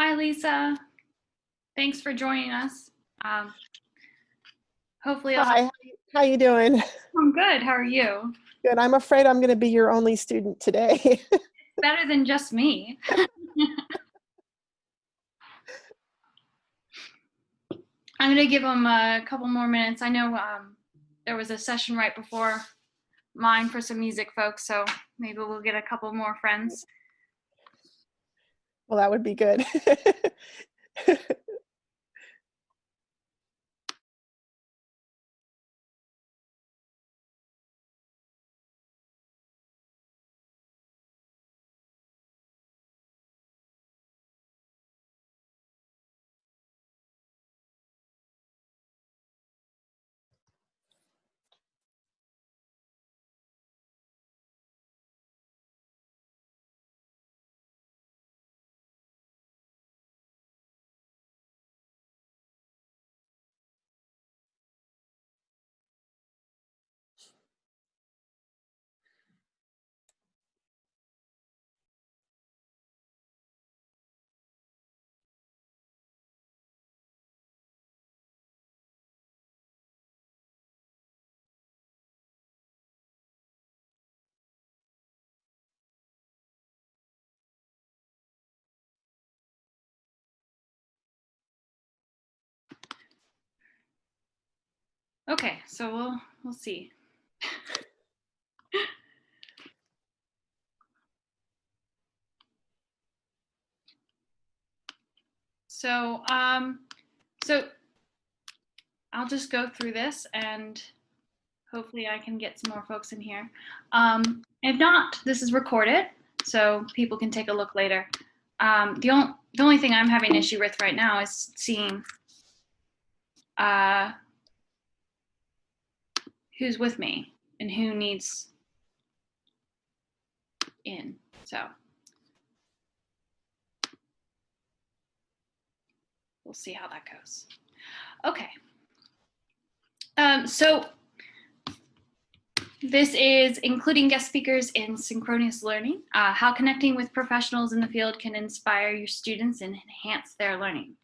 Hi, Lisa. Thanks for joining us. Um, hopefully, I'll Hi, how you doing? I'm good. How are you? Good. I'm afraid I'm going to be your only student today. Better than just me. I'm going to give them a couple more minutes. I know um, there was a session right before mine for some music folks, so maybe we'll get a couple more friends. Well, that would be good. Okay, so we'll we'll see. so um, so I'll just go through this and hopefully I can get some more folks in here. Um, if not, this is recorded, so people can take a look later. Um, the, only, the only thing I'm having issue with right now is seeing uh, who's with me and who needs in. So we'll see how that goes. Okay. Um, so this is including guest speakers in synchronous learning, uh, how connecting with professionals in the field can inspire your students and enhance their learning.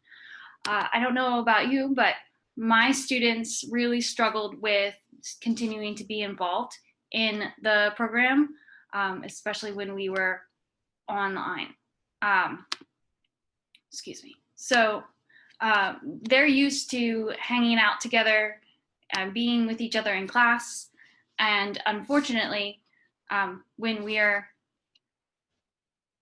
Uh, I don't know about you, but my students really struggled with continuing to be involved in the program, um, especially when we were online. Um, excuse me. So uh, they're used to hanging out together and being with each other in class. And unfortunately, um, when we are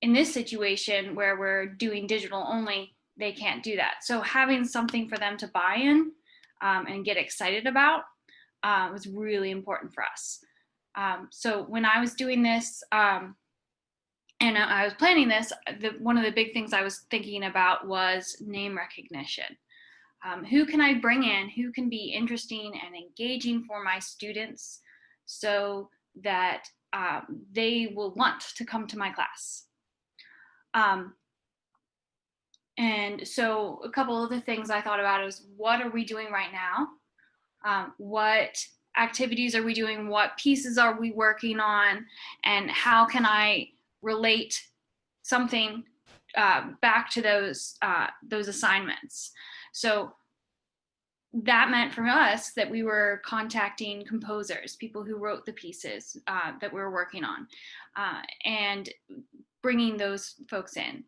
in this situation where we're doing digital only, they can't do that. So having something for them to buy in um, and get excited about uh, was really important for us. Um, so when I was doing this um, and I was planning this, the, one of the big things I was thinking about was name recognition. Um, who can I bring in? Who can be interesting and engaging for my students so that um, they will want to come to my class? Um, and so a couple of the things I thought about is what are we doing right now? Um, what activities are we doing, what pieces are we working on, and how can I relate something uh, back to those uh, those assignments. So that meant for us that we were contacting composers, people who wrote the pieces uh, that we were working on, uh, and bringing those folks in.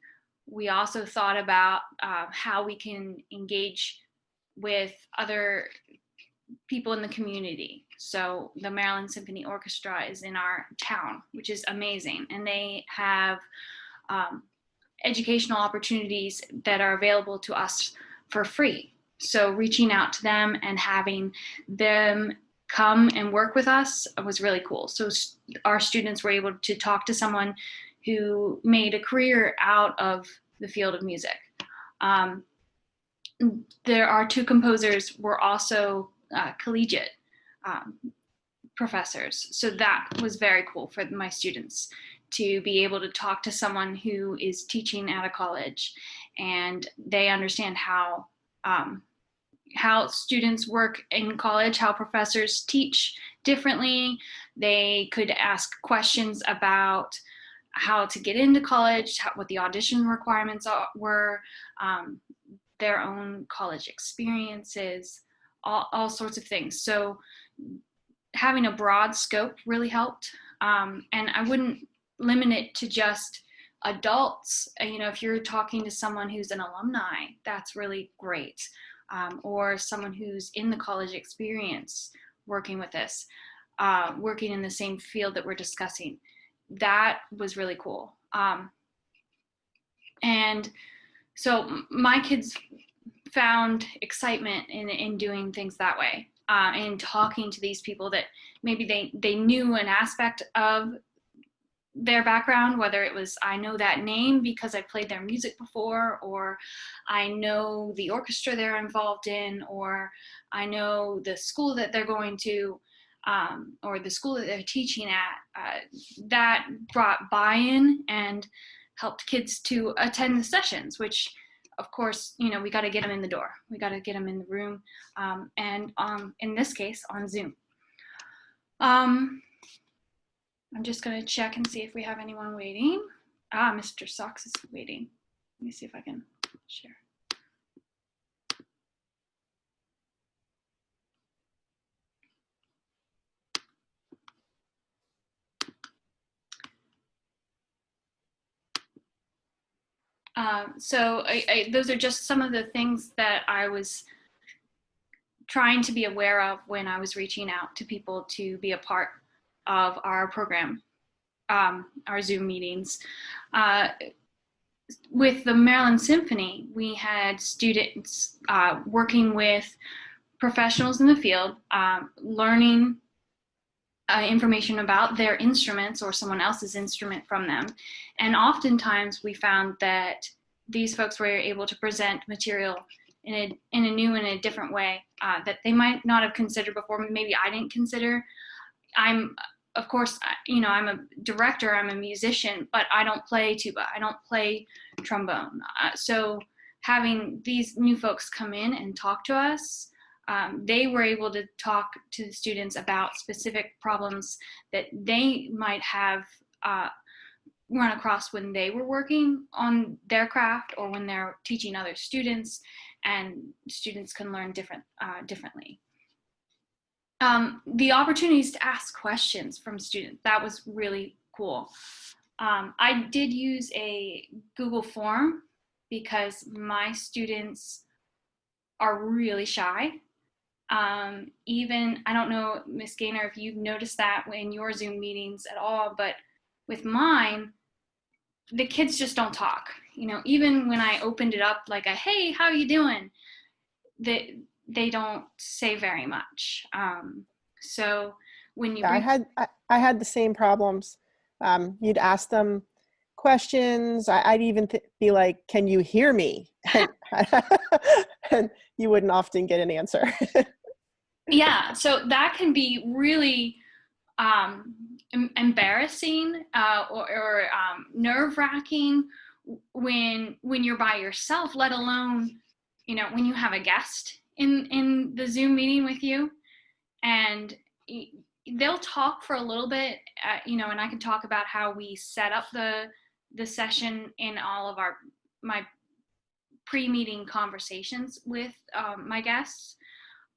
We also thought about uh, how we can engage with other people in the community. So the Maryland Symphony Orchestra is in our town, which is amazing. And they have um, educational opportunities that are available to us for free. So reaching out to them and having them come and work with us was really cool. So our students were able to talk to someone who made a career out of the field of music. Um, there are two composers were also uh, collegiate um, professors. So that was very cool for my students to be able to talk to someone who is teaching at a college and they understand how um, how students work in college, how professors teach differently. They could ask questions about how to get into college, how, what the audition requirements are, were, um, their own college experiences, all, all sorts of things. So having a broad scope really helped. Um, and I wouldn't limit it to just adults. Uh, you know, if you're talking to someone who's an alumni, that's really great. Um, or someone who's in the college experience working with this, uh, working in the same field that we're discussing. That was really cool. Um, and so my kids found excitement in, in doing things that way uh, and talking to these people that maybe they, they knew an aspect of their background, whether it was I know that name because I played their music before, or I know the orchestra they're involved in, or I know the school that they're going to, um, or the school that they're teaching at. Uh, that brought buy-in and helped kids to attend the sessions, which of course, you know, we got to get them in the door. We got to get them in the room. Um, and um, in this case, on Zoom. Um, I'm just going to check and see if we have anyone waiting. Ah, Mr. Socks is waiting. Let me see if I can share. Um, so I, I, those are just some of the things that I was trying to be aware of when I was reaching out to people to be a part of our program, um, our Zoom meetings. Uh, with the Maryland Symphony, we had students uh, working with professionals in the field, um, learning uh, information about their instruments or someone else's instrument from them. And oftentimes we found that these folks were able to present material in a, in a new and a different way uh, that they might not have considered before. Maybe I didn't consider. I'm, of course, you know, I'm a director, I'm a musician, but I don't play tuba, I don't play trombone. Uh, so having these new folks come in and talk to us um, they were able to talk to the students about specific problems that they might have uh, run across when they were working on their craft or when they're teaching other students and students can learn different uh, differently. Um, the opportunities to ask questions from students, that was really cool. Um, I did use a Google form because my students are really shy um, even, I don't know, Miss Gaynor, if you've noticed that in your Zoom meetings at all, but with mine, the kids just don't talk. You know, even when I opened it up like a, hey, how are you doing? They, they don't say very much. Um, so when you- I had, I, I, had the same problems. Um, you'd ask them questions. I, would even be like, can you hear me? and you wouldn't often get an answer. yeah, so that can be really um, embarrassing uh, or, or um, nerve wracking when when you're by yourself. Let alone, you know, when you have a guest in in the Zoom meeting with you, and they'll talk for a little bit, uh, you know, and I can talk about how we set up the the session in all of our my pre-meeting conversations with um, my guests.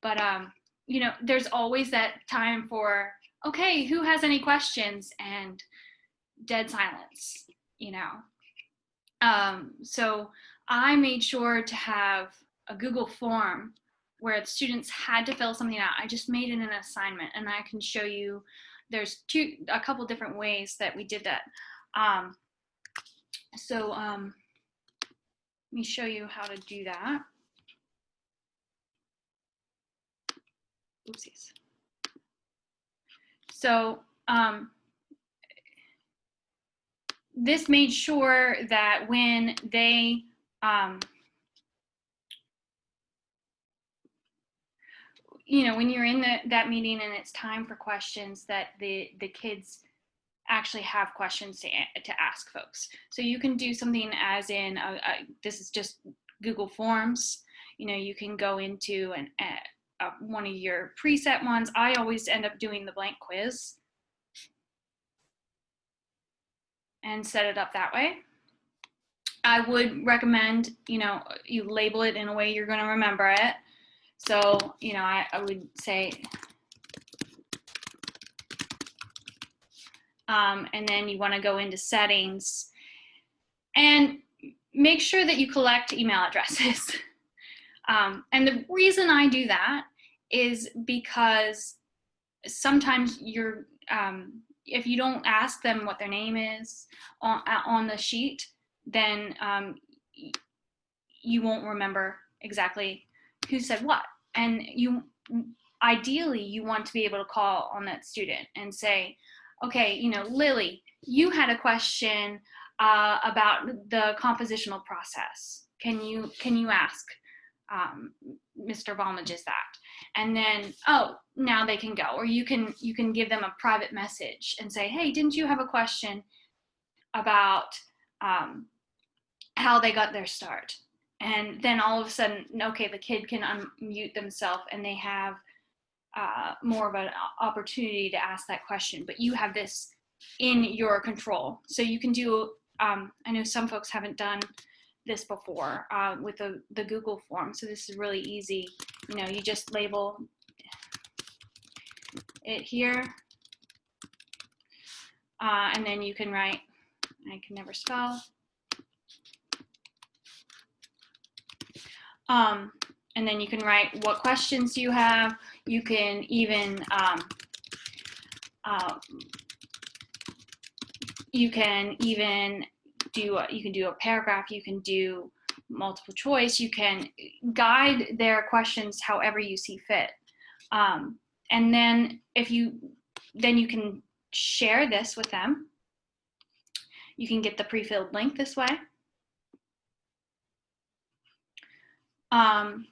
But um, you know, there's always that time for, okay, who has any questions? And dead silence, you know. Um, so I made sure to have a Google form where the students had to fill something out. I just made it an assignment and I can show you there's two, a couple different ways that we did that. Um, so um, let me show you how to do that. Oopsies. So um, this made sure that when they um, you know when you're in the, that meeting and it's time for questions that the the kids actually have questions to, to ask folks so you can do something as in a, a, this is just google forms you know you can go into an uh, one of your preset ones. I always end up doing the blank quiz. and set it up that way. I would recommend, you know, you label it in a way you're going to remember it. So, you know, I, I would say, um, and then you want to go into settings and make sure that you collect email addresses. um, and the reason I do that is because sometimes you're, um, if you don't ask them what their name is on, on the sheet, then um, you won't remember exactly who said what. And you, ideally, you want to be able to call on that student and say, okay, you know, Lily, you had a question uh, about the compositional process. Can you, can you ask um, Mr. Balmages that? And then, oh, now they can go. Or you can, you can give them a private message and say, hey, didn't you have a question about um, how they got their start? And then all of a sudden, okay, the kid can unmute themselves and they have uh, more of an opportunity to ask that question, but you have this in your control. So you can do, um, I know some folks haven't done this before uh, with the, the Google form. So this is really easy. You know, you just label it here. Uh, and then you can write, I can never spell. Um, and then you can write what questions you have. You can even, um, uh, you can even do, a, you can do a paragraph, you can do multiple choice, you can guide their questions however you see fit. Um, and then if you, then you can share this with them. You can get the pre-filled link this way. Um,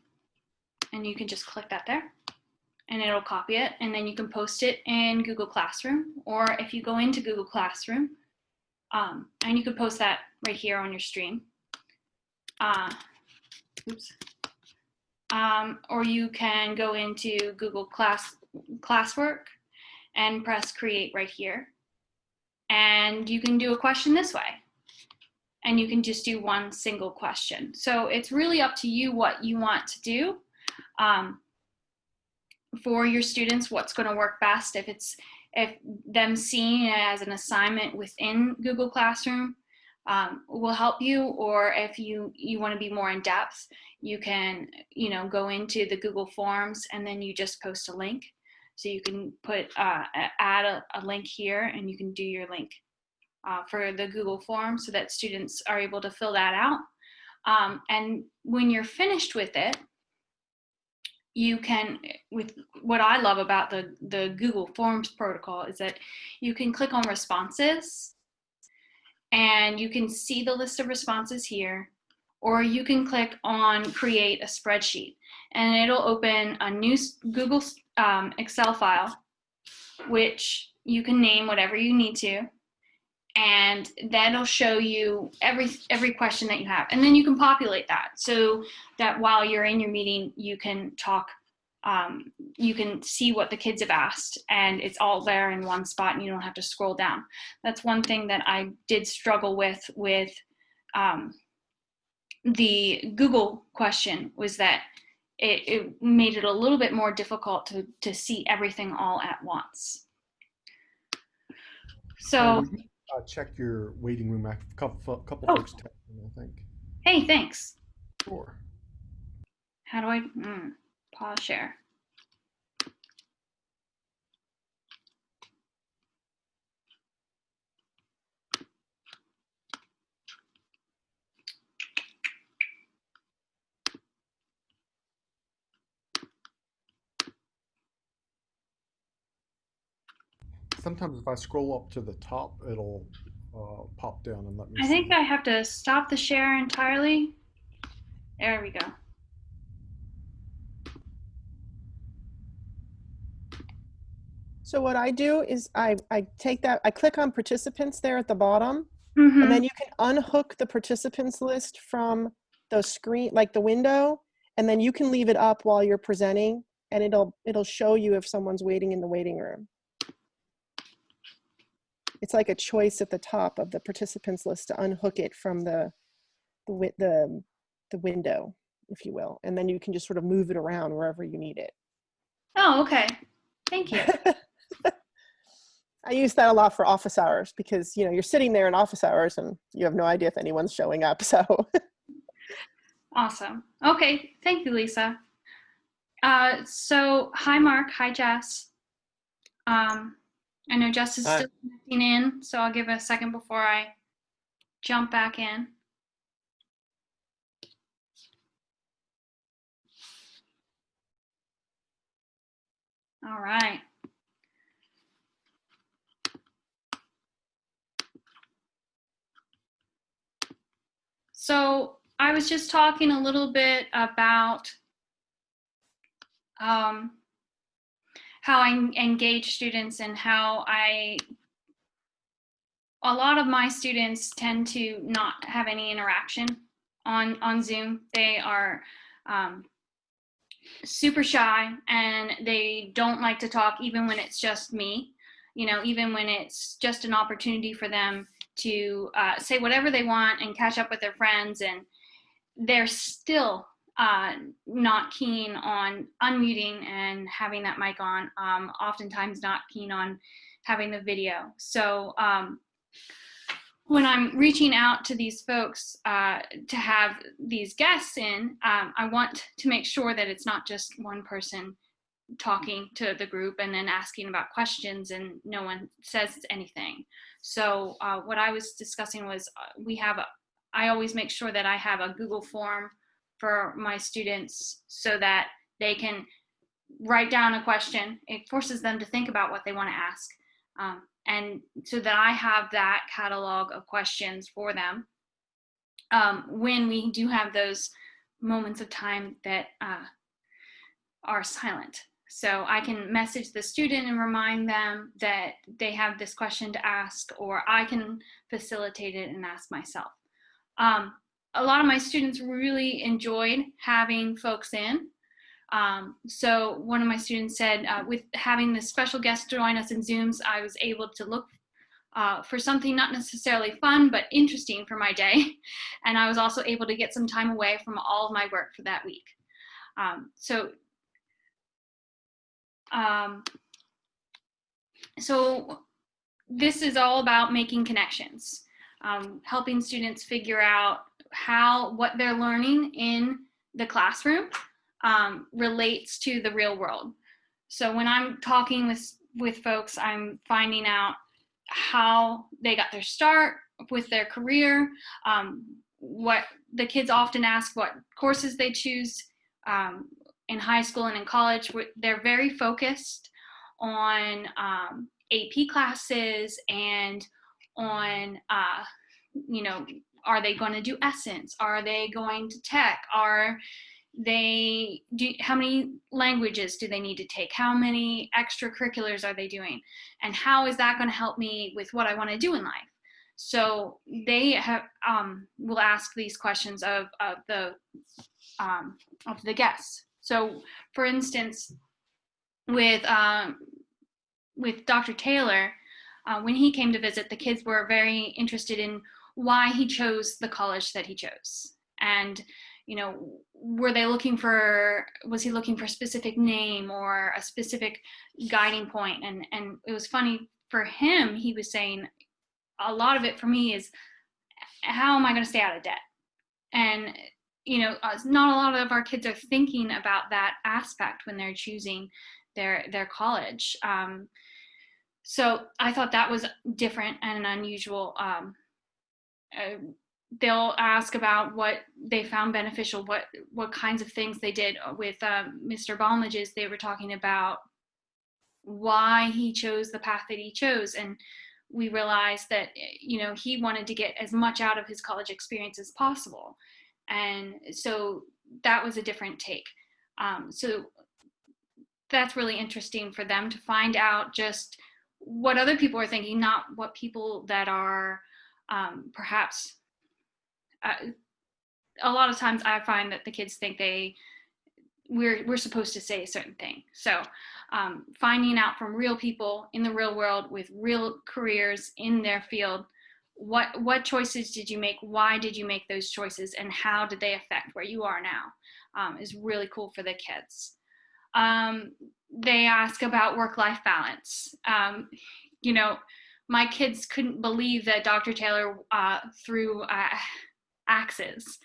and you can just click that there and it'll copy it and then you can post it in Google Classroom or if you go into Google Classroom um, and you could post that right here on your stream. Uh, oops. Um, or you can go into Google Class Classwork and press create right here. And you can do a question this way and you can just do one single question. So it's really up to you what you want to do um, for your students, what's gonna work best. If it's if them seeing it as an assignment within Google Classroom um, will help you, or if you, you wanna be more in depth, you can you know, go into the Google Forms and then you just post a link. So you can put, uh, add a, a link here and you can do your link uh, for the Google form so that students are able to fill that out. Um, and when you're finished with it, you can, with what I love about the, the Google Forms protocol is that you can click on responses and you can see the list of responses here, or you can click on create a spreadsheet. And it'll open a new Google um, Excel file, which you can name whatever you need to and that'll show you every every question that you have and then you can populate that so that while you're in your meeting you can talk um, you can see what the kids have asked and it's all there in one spot and you don't have to scroll down that's one thing that I did struggle with with um, the Google question was that it, it made it a little bit more difficult to, to see everything all at once. So uh, check your waiting room. A couple, couple Oh. folks texted me, I think. Hey, thanks. Sure. How do I mm, pause share? Sometimes if I scroll up to the top, it'll uh, pop down and let me. I think. I have to stop the share entirely. There we go. So what I do is I, I take that, I click on participants there at the bottom, Mhm. and then you can unhook the participants list from the screen, like the window, and then you can leave it up while you're presenting, and it'll it'll show you if someone's waiting in the waiting room. It's like a choice at the top of the participants list to unhook it from the the the the window, if you will, and then you can just sort of move it around wherever you need it. Oh, okay. Thank you. I use that a lot for office hours because you know you're sitting there in office hours and you have no idea if anyone's showing up. So Awesome. Okay. Thank you, Lisa. Uh, so, hi, Mark. Hi, Jess. Um, I know Jess is Hi. still connecting in, so I'll give it a second before I jump back in. All right. So I was just talking a little bit about um, how I engage students and how I, a lot of my students tend to not have any interaction on, on Zoom. They are um, super shy and they don't like to talk even when it's just me, you know, even when it's just an opportunity for them to uh, say whatever they want and catch up with their friends and they're still uh, not keen on unmuting and having that mic on um, oftentimes not keen on having the video. So um, when i'm reaching out to these folks uh, to have these guests in um, i want to make sure that it's not just one person talking to the group and then asking about questions and no one says anything. So uh, what I was discussing was uh, we have, a, I always make sure that I have a Google form for my students so that they can write down a question. It forces them to think about what they want to ask. Um, and so that I have that catalog of questions for them um, when we do have those moments of time that uh, are silent. So I can message the student and remind them that they have this question to ask, or I can facilitate it and ask myself. Um, a lot of my students really enjoyed having folks in. Um, so one of my students said, uh, with having the special guest join us in Zooms, I was able to look uh, for something not necessarily fun, but interesting for my day. And I was also able to get some time away from all of my work for that week. Um, so um, so this is all about making connections, um, helping students figure out how what they're learning in the classroom um, relates to the real world. So when I'm talking with with folks, I'm finding out how they got their start with their career, um, what the kids often ask what courses they choose um, in high school and in college. They're very focused on um, AP classes and on, uh, you know, are they going to do Essence? Are they going to tech? Are they do how many languages do they need to take how many extracurriculars are they doing and how is that going to help me with what i want to do in life so they have um, will ask these questions of, of the um, of the guests so for instance with um, with dr taylor uh, when he came to visit the kids were very interested in why he chose the college that he chose. And you know were they looking for was he looking for a specific name or a specific guiding point? And and it was funny for him he was saying a lot of it for me is how am i going to stay out of debt? And you know not a lot of our kids are thinking about that aspect when they're choosing their their college. Um, so i thought that was different and unusual um, uh, they'll ask about what they found beneficial, what what kinds of things they did with um, Mr. Balmages. They were talking about why he chose the path that he chose, and we realized that you know he wanted to get as much out of his college experience as possible, and so that was a different take. Um, so that's really interesting for them to find out just what other people are thinking, not what people that are um, perhaps uh, a lot of times I find that the kids think they we're we're supposed to say a certain thing. So um, finding out from real people in the real world with real careers in their field what what choices did you make? Why did you make those choices? And how did they affect where you are now um, is really cool for the kids. Um, they ask about work-life balance. Um, you know my kids couldn't believe that dr taylor uh, threw uh, axes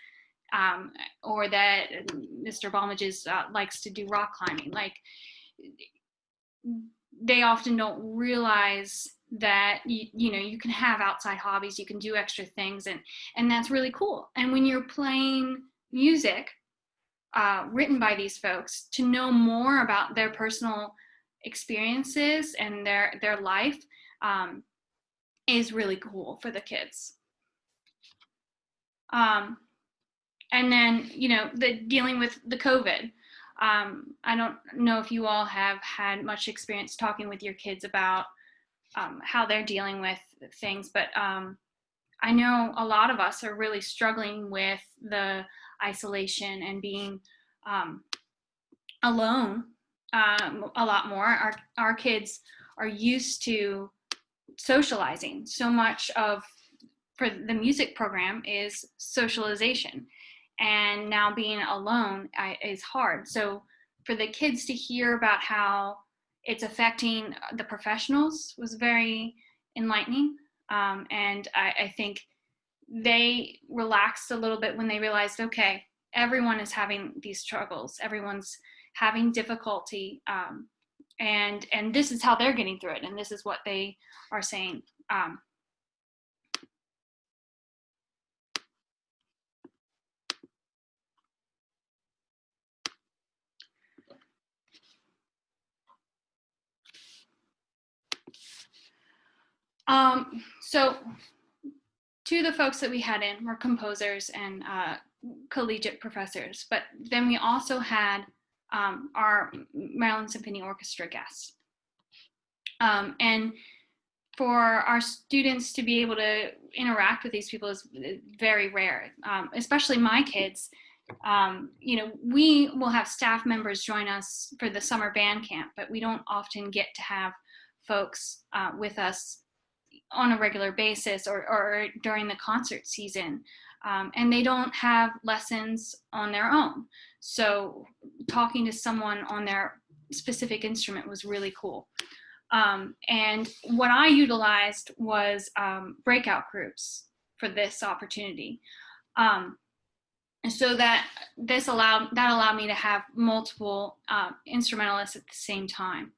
um, or that mr Balmages uh, likes to do rock climbing. Like they often don't realize that you, you know you can have outside hobbies you can do extra things and and that's really cool. And when you're playing music uh, written by these folks to know more about their personal experiences and their their life um, is really cool for the kids um, and then you know the dealing with the covid um, i don't know if you all have had much experience talking with your kids about um, how they're dealing with things. But um, I know a lot of us are really struggling with the isolation and being um, alone um, a lot more. Our, our kids are used to socializing. So much of for the music program is socialization. And now being alone I, is hard. So for the kids to hear about how it's affecting the professionals was very enlightening. Um, and I, I, think they relaxed a little bit when they realized, okay, everyone is having these struggles. Everyone's having difficulty. Um, and, and this is how they're getting through it. And this is what they are saying. Um, Um, so two of the folks that we had in were composers and uh, collegiate professors, but then we also had um, our Maryland Symphony Orchestra guests. Um, and for our students to be able to interact with these people is very rare, um, especially my kids. Um, you know, we will have staff members join us for the summer band camp, but we don't often get to have folks uh, with us on a regular basis or, or during the concert season. Um, and they don't have lessons on their own. So talking to someone on their specific instrument was really cool. Um, and what I utilized was um, breakout groups for this opportunity. Um, so that this allowed that allowed me to have multiple uh, instrumentalists at the same time.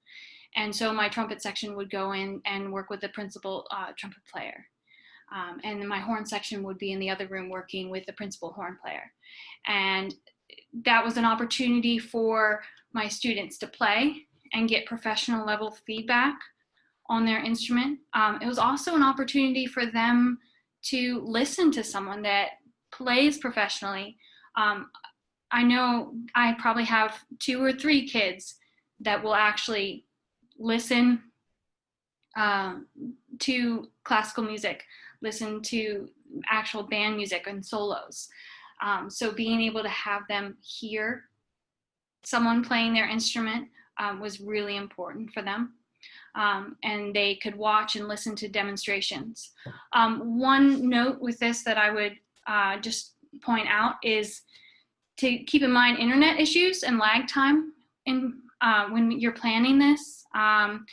And so my trumpet section would go in and work with the principal uh, trumpet player. Um, and my horn section would be in the other room working with the principal horn player. And that was an opportunity for my students to play and get professional level feedback on their instrument. Um, it was also an opportunity for them to listen to someone that plays professionally. Um, I know I probably have two or three kids that will actually listen um, to classical music, listen to actual band music and solos. Um, so being able to have them hear someone playing their instrument um, was really important for them. Um, and they could watch and listen to demonstrations. Um, one note with this that I would uh, just point out is to keep in mind internet issues and lag time in uh, when you're planning this. Um,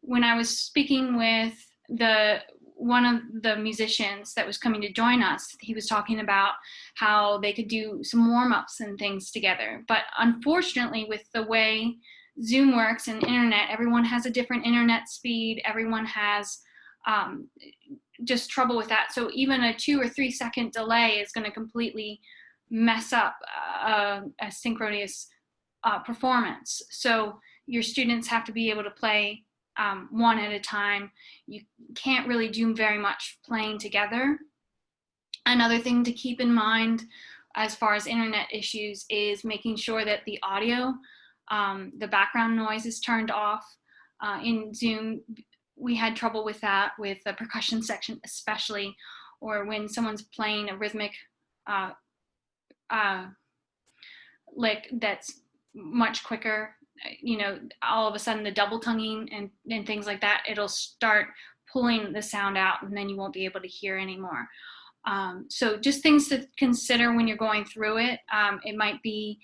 when I was speaking with the one of the musicians that was coming to join us, he was talking about how they could do some warm-ups and things together. But unfortunately, with the way Zoom works and internet, everyone has a different internet speed. Everyone has um, just trouble with that. So even a two or three second delay is going to completely mess up uh, a synchronous uh, performance. So your students have to be able to play um, one at a time. You can't really do very much playing together. Another thing to keep in mind as far as internet issues is making sure that the audio, um, the background noise is turned off. Uh, in Zoom, we had trouble with that with the percussion section especially, or when someone's playing a rhythmic uh, uh, lick that's much quicker you know, all of a sudden the double tonguing and, and things like that, it'll start pulling the sound out and then you won't be able to hear anymore. Um, so just things to consider when you're going through it. Um, it might be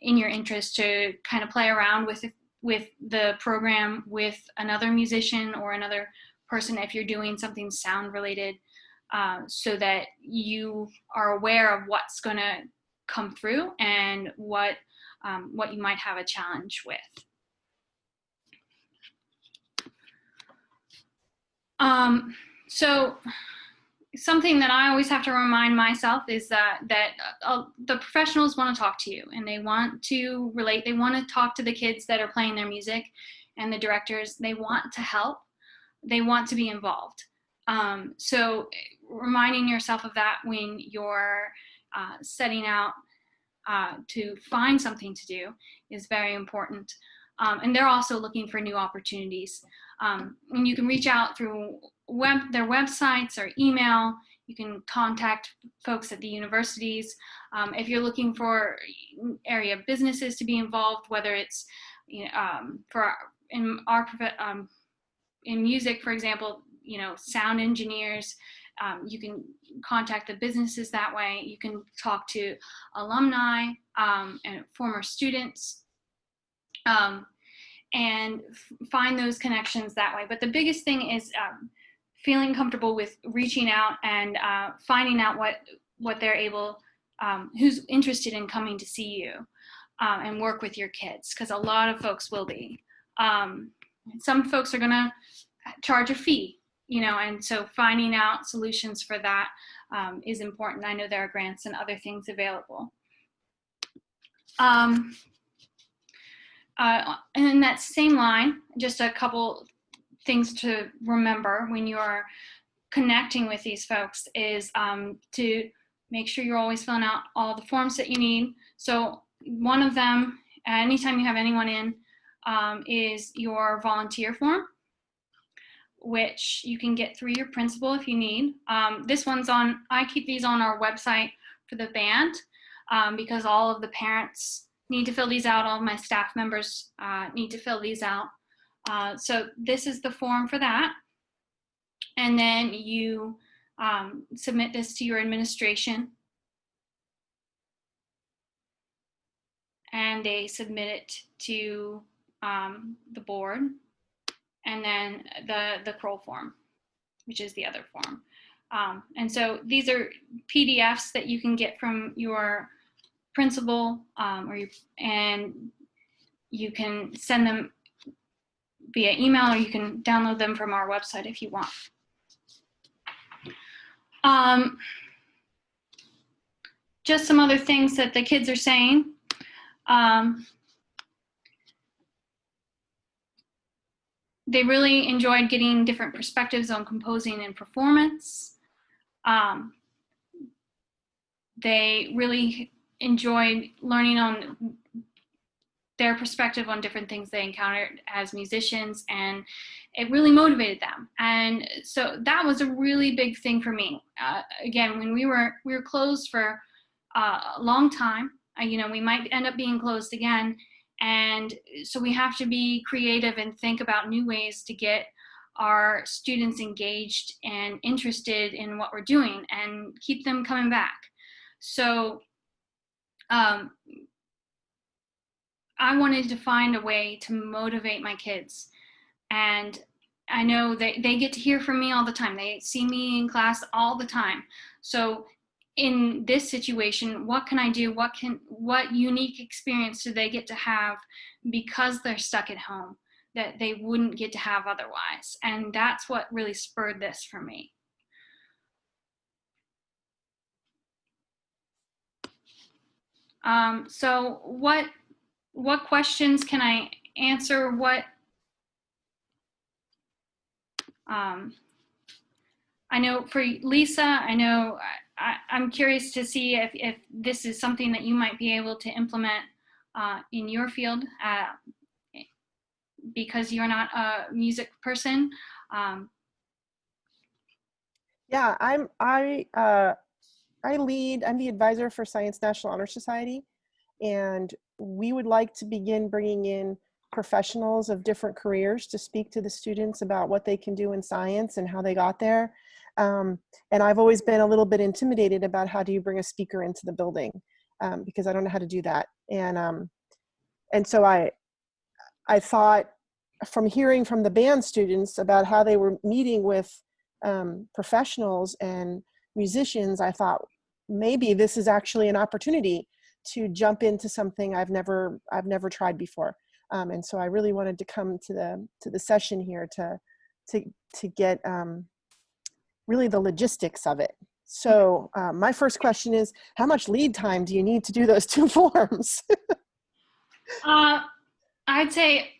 in your interest to kind of play around with with the program with another musician or another person if you're doing something sound related uh, so that you are aware of what's going to come through and what um, what you might have a challenge with. Um, so something that I always have to remind myself is that that uh, the professionals want to talk to you and they want to relate. They want to talk to the kids that are playing their music, and the directors. They want to help. They want to be involved. Um, so reminding yourself of that when you're uh, setting out uh, to find something to do is very important. Um, and they're also looking for new opportunities. Um, and you can reach out through web, their websites or email. You can contact folks at the universities. Um, if you're looking for area businesses to be involved, whether it's you know, um, for in our um, in music, for example, you know, sound engineers, um, you can contact the businesses that way. You can talk to alumni um, and former students um, and find those connections that way. But the biggest thing is um, feeling comfortable with reaching out and uh, finding out what what they're able, um, who's interested in coming to see you um, and work with your kids, because a lot of folks will be. some folks are gonna charge a fee you know, and so finding out solutions for that um, is important. I know there are grants and other things available. Um, uh, and in that same line, just a couple things to remember when you're connecting with these folks is um, to make sure you're always filling out all the forms that you need. So one of them, anytime you have anyone in, um, is your volunteer form which you can get through your principal if you need. Um, this one's on, I keep these on our website for the band um, because all of the parents need to fill these out. All of my staff members uh, need to fill these out. Uh, so this is the form for that. And then you um, submit this to your administration. And they submit it to um, the board and then the, the Kroll form, which is the other form. Um, and so these are PDFs that you can get from your principal um, or you, and you can send them via email or you can download them from our website if you want. Um, just some other things that the kids are saying. Um, they really enjoyed getting different perspectives on composing and performance. Um, they really enjoyed learning on their perspective on different things they encountered as musicians and it really motivated them and so that was a really big thing for me uh, again when we were we were closed for uh, a long time uh, you know we might end up being closed again and so we have to be creative and think about new ways to get our students engaged and interested in what we're doing and keep them coming back. So um, I wanted to find a way to motivate my kids. And I know they, they get to hear from me all the time. They see me in class all the time. So in this situation what can i do? What can what unique experience do they get to have because they're stuck at home that they wouldn't get to have otherwise? And that's what really spurred this for me. Um, so what what questions can i answer? What um, I know for Lisa, I know I, am curious to see if, if this is something that you might be able to implement uh, in your field uh, because you're not a music person. Um, yeah, I'm I uh, I lead. I'm the advisor for Science National Honor Society, and we would like to begin bringing in professionals of different careers to speak to the students about what they can do in science and how they got there. Um, and I've always been a little bit intimidated about how do you bring a speaker into the building um, because I don't know how to do that. And um, and so I I thought from hearing from the band students about how they were meeting with um, professionals and musicians, I thought maybe this is actually an opportunity to jump into something I've never I've never tried before. Um, and so I really wanted to come to the to the session here to to to get um, really the logistics of it. So um, my first question is, how much lead time do you need to do those two forms? uh, I'd say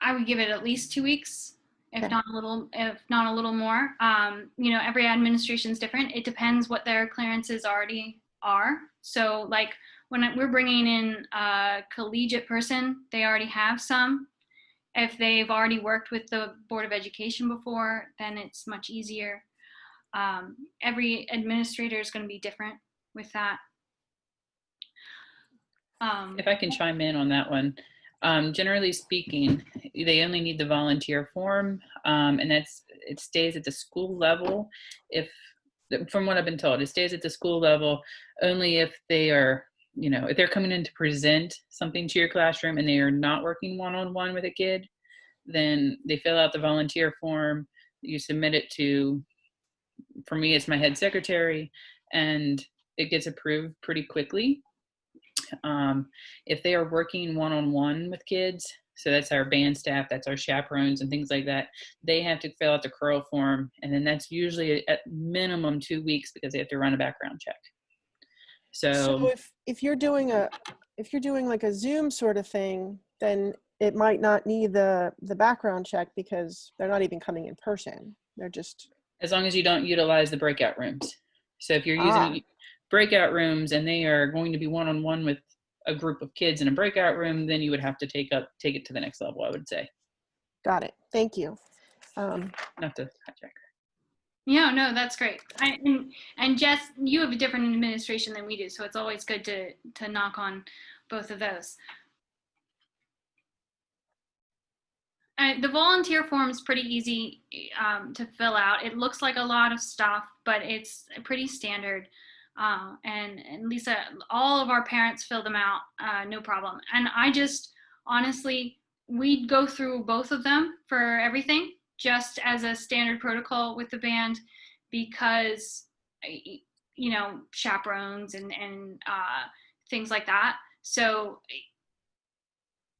I would give it at least two weeks, if Okay. not a little, if not a little more. Um, you know, every administration is different. It depends what their clearances already are. So, like when we're bringing in a collegiate person, they already have some. If they've already worked with the Board of Education before, then it's much easier. Um, every administrator is going to be different with that. Um, If I can chime in on that one, um, generally speaking, they only need the volunteer form, um, and that's it stays at the school level. If, from what I've been told, it stays at the school level only if they are, you know, if they're coming in to present something to your classroom and they are not working one on one with a kid, then they fill out the volunteer form. You submit it to, for me, it's my head secretary, and it gets approved pretty quickly. Um, if they are working one-on-one with kids so that's our band staff that's our chaperones and things like that they have to fill out the curl form and then that's usually at minimum two weeks because they have to run a background check so, So if, if you're doing a, if you're doing like a Zoom sort of thing, then it might not need the, the background check because they're not even coming in person. They're just, as long as you don't utilize the breakout rooms so if you're Ah. using breakout rooms and they are going to be one-on-one with a group of kids in a breakout room then you would have to take up take it to the next level i would say got it. Thank you. Um, not to hijack Yeah, no, that's great. I, and, and Jess, you have a different administration than we do, so it's always good to to knock on both of those. Uh, the volunteer form is pretty easy um, to fill out. It looks like a lot of stuff, but it's pretty standard. Uh, and, and Lisa, all of our parents fill them out, uh, no problem. And I just honestly, we go through both of them for everything just as a standard protocol with the band because you know chaperones and and uh, things like that. So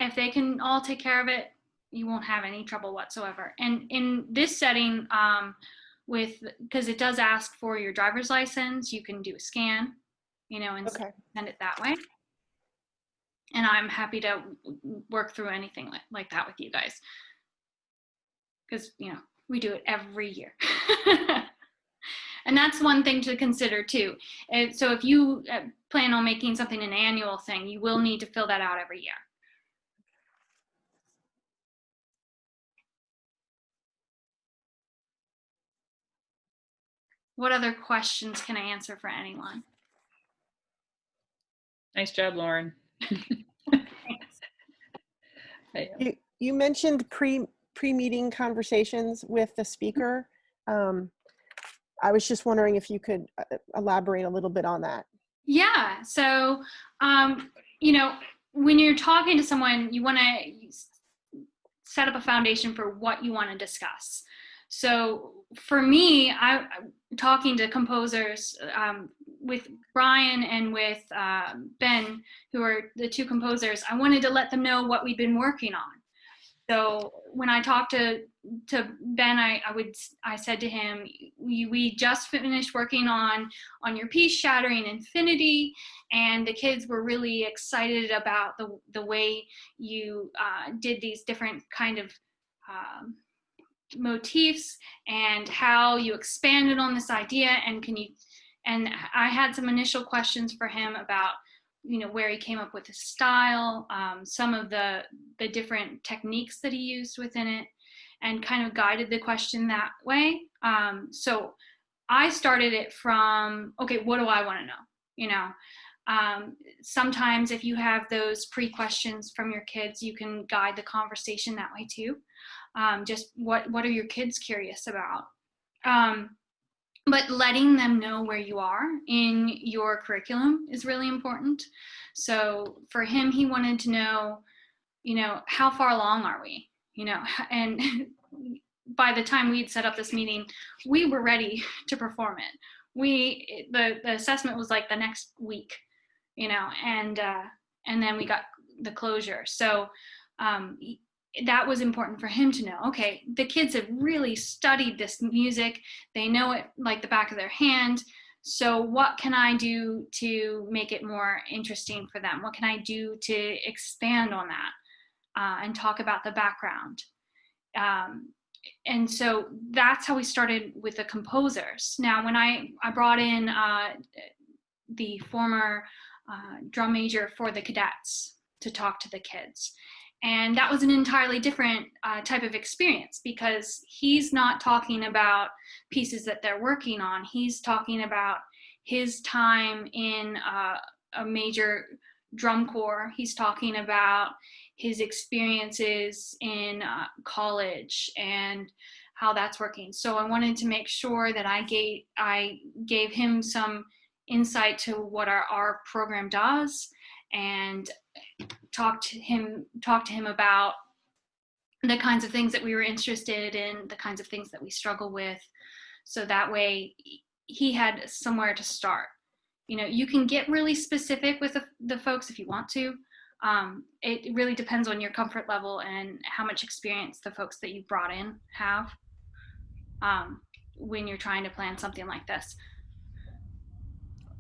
if they can all take care of it you won't have any trouble whatsoever. And in this setting um, with because it does ask for your driver's license you can do a scan you know and okay. send it that way. And i'm happy to work through anything like, like that with you guys because you know we do it every year. And that's one thing to consider too. And so if you uh, plan on making something an annual thing you will need to fill that out every year. What other questions can i answer for anyone? Nice job lauren. You, you mentioned pre, pre-meeting conversations with the speaker. Um, I was just wondering if you could uh, elaborate a little bit on that. Yeah. So, um, you know, when you're talking to someone, you want to set up a foundation for what you want to discuss. So, for me, I talking to composers um, with Brian and with uh, Ben, who are the two composers. I wanted to let them know what we've been working on. So when I talked to to Ben, I, I would I said to him, we, we just finished working on on your piece, Shattering Infinity, and the kids were really excited about the the way you uh, did these different kind of um, motifs and how you expanded on this idea. And can you? And I had some initial questions for him about you know where he came up with his style, um, some of the the different techniques that he used within it, and kind of guided the question that way. Um, so I started it from okay, what do I want to know? You know, Um, sometimes if you have those pre-questions from your kids, you can guide the conversation that way too. Um, just what, what are your kids curious about? But letting them know where you are in your curriculum is really important. So for him, he wanted to know, you know, how far along are we? You know, and by the time we'd set up this meeting, we were ready to perform it. We the the assessment was like the next week, you know, and uh, and then we got the closure. So um, that was important for him to know. Okay, the kids have really studied this music; they know it like the back of their hand. So what can I do to make it more interesting for them? What can I do to expand on that uh, and talk about the background? Um, and so that's how we started with the composers. Now, when I, I brought in uh, the former uh, drum major for the cadets to talk to the kids, and that was an entirely different uh, type of experience because he's not talking about pieces that they're working on. He's talking about his time in uh, a major drum corps. He's talking about his experiences in uh, college and how that's working. So I wanted to make sure that I gave I gave him some insight to what our, our program does and talk to him talk to him about the kinds of things that we were interested in, the kinds of things that we struggle with. So that way he had somewhere to start. You know, you can get really specific with the, the folks if you want to, um, it really depends on your comfort level and how much experience the folks that you brought in have um, when you're trying to plan something like this.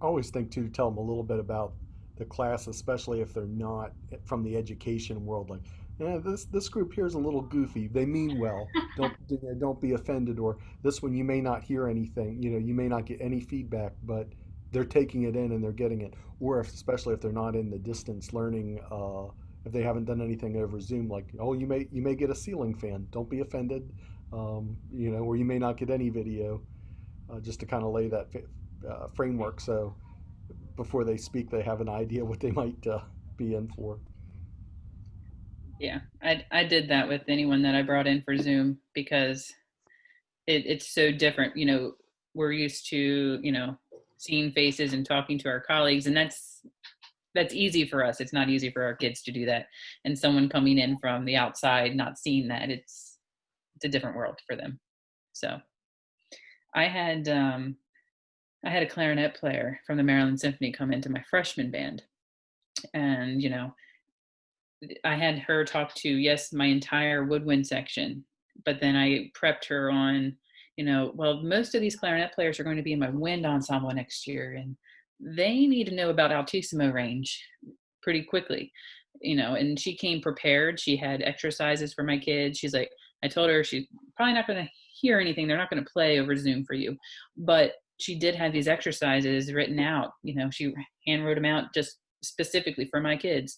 I always think to tell them a little bit about the class, especially if they're not from the education world. Like, yeah, this this group here is a little goofy. They mean well. Don't don't be offended. Or this one, you may not hear anything. You know, you may not get any feedback, but they're taking it in and they're getting it. Or if, especially if they're not in the distance learning, uh, if they haven't done anything over Zoom, like oh you may you may get a ceiling fan. Don't be offended, um, you know, or you may not get any video, uh, just to kind of lay that uh, framework. So before they speak, they have an idea what they might uh, be in for. Yeah, I I did that with anyone that I brought in for Zoom because it, it's so different. You know, we're used to you know seeing faces and talking to our colleagues and that's that's easy for us it's not easy for our kids to do that and someone coming in from the outside not seeing that it's it's a different world for them so i had um i had a clarinet player from the maryland symphony come into my freshman band and you know i had her talk to yes my entire woodwind section but then i prepped her on you know, well, most of these clarinet players are going to be in my wind ensemble next year, and they need to know about altissimo range pretty quickly, you know. And she came prepared. She had exercises for my kids. She's like, I told her she's probably not going to hear anything. They're not going to play over Zoom for you, but she did have these exercises written out. You know, she hand wrote them out just specifically for my kids,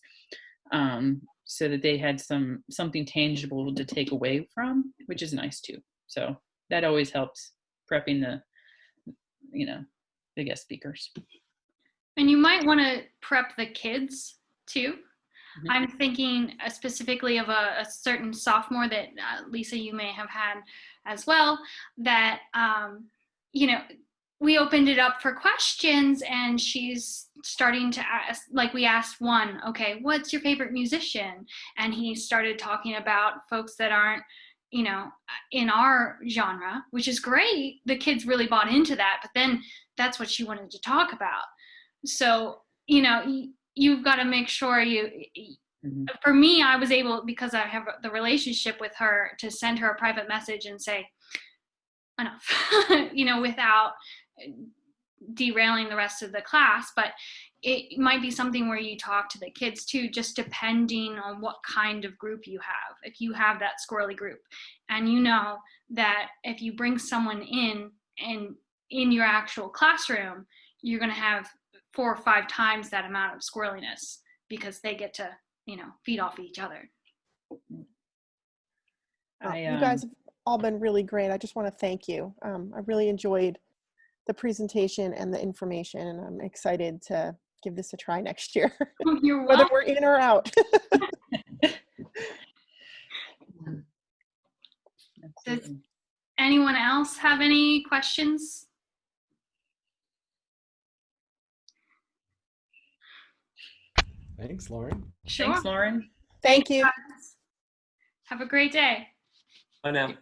um, so that they had some something tangible to take away from, which is nice too. So that always helps prepping the you know the guest speakers and you might want to prep the kids too mm-hmm. i'm thinking uh, specifically of a, a certain sophomore that uh, lisa you may have had as well that um, you know we opened it up for questions and she's starting to ask like we asked one okay what's your favorite musician and he started talking about folks that aren't you know, in our genre, which is great. The kids really bought into that, but then that's what she wanted to talk about. So, you know, you've got to make sure you, mm-hmm. for me, I was able, because I have the relationship with her, to send her a private message and say, enough, you know, without derailing the rest of the class. But it might be something where you talk to the kids too, just depending on what kind of group you have. If you have that squirrely group and you know that if you bring someone in and in your actual classroom, you're going to have four or five times that amount of squirreliness because they get to, you know, feed off each other. I, um, you guys have all been really great. I just want to thank you. Um, I really enjoyed the presentation and the information, and I'm excited to give this a try next year, oh, You're whether we're in or out. Absolutely. Anyone else have any questions? Thanks, Lauren. Sure. Thanks, Lauren. Thank you. Have a great day. Bye now.